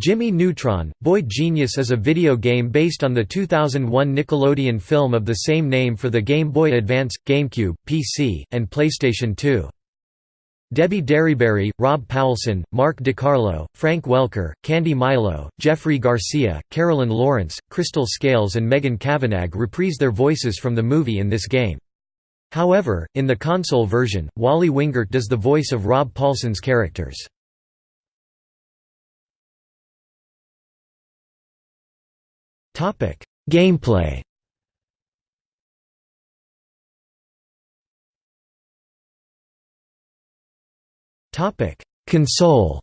Jimmy Neutron, Boy Genius is a video game based on the 2001 Nickelodeon film of the same name for the Game Boy Advance, GameCube, PC, and PlayStation 2. Debbie Derryberry, Rob Paulsen, Mark DeCarlo, Frank Welker, Candy Milo, Jeffrey Garcia, Carolyn Lawrence, Crystal Scales and Megan Cavanagh reprise their voices from the movie in this game. However, in the console version, Wally Wingert does the voice of Rob Paulsen's characters. Gameplay Topic: Console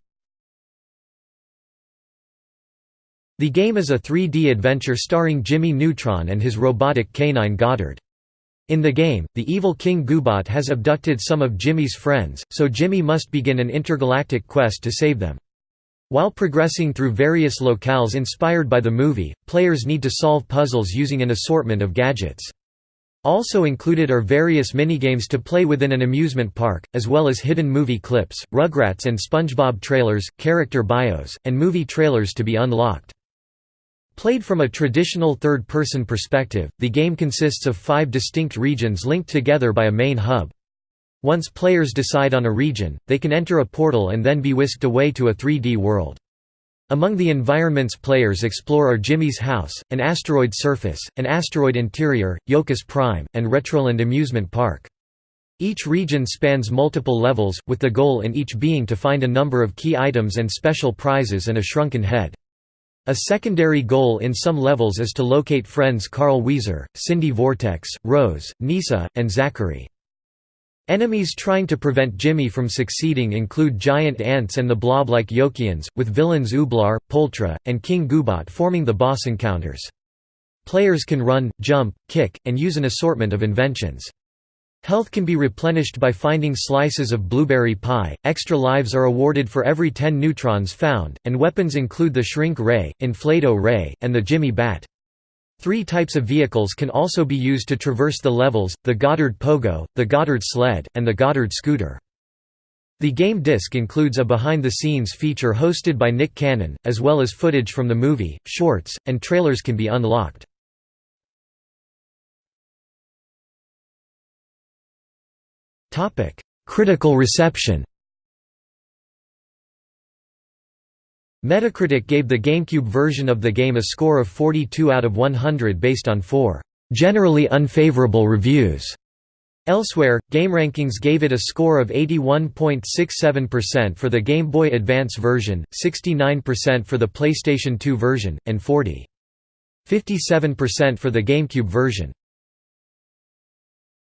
The game is a 3D adventure starring Jimmy Neutron and his robotic canine Goddard. In the game, the evil King Goobot has abducted some of Jimmy's friends, so Jimmy must begin an intergalactic quest to save them. While progressing through various locales inspired by the movie, players need to solve puzzles using an assortment of gadgets. Also included are various minigames to play within an amusement park, as well as hidden movie clips, Rugrats and SpongeBob trailers, character bios, and movie trailers to be unlocked. Played from a traditional third-person perspective, the game consists of five distinct regions linked together by a main hub. Once players decide on a region, they can enter a portal and then be whisked away to a 3D world. Among the environments players explore are Jimmy's house, an asteroid surface, an asteroid interior, Yokus Prime, and Retroland Amusement Park. Each region spans multiple levels, with the goal in each being to find a number of key items and special prizes and a shrunken head. A secondary goal in some levels is to locate friends Carl Wheezer, Cindy Vortex, Rose, Nisa, and Zachary. Enemies trying to prevent Jimmy from succeeding include giant ants and the blob-like Yokians, with villains Ooblar, Poultra, and King Goobot forming the boss encounters. Players can run, jump, kick, and use an assortment of inventions. Health can be replenished by finding slices of blueberry pie, extra lives are awarded for every 10 neutrons found, and weapons include the Shrink Ray, Inflato Ray, and the Jimmy Bat. Three types of vehicles can also be used to traverse the levels, the Goddard Pogo, the Goddard Sled, and the Goddard Scooter. The game disc includes a behind-the-scenes feature hosted by Nick Cannon, as well as footage from the movie, shorts, and trailers can be unlocked. Critical reception Metacritic gave the GameCube version of the game a score of 42 out of 100 based on four generally unfavorable reviews. Elsewhere, GameRankings gave it a score of 81.67% for the Game Boy Advance version, 69% for the PlayStation 2 version, and 40.57% for the GameCube version.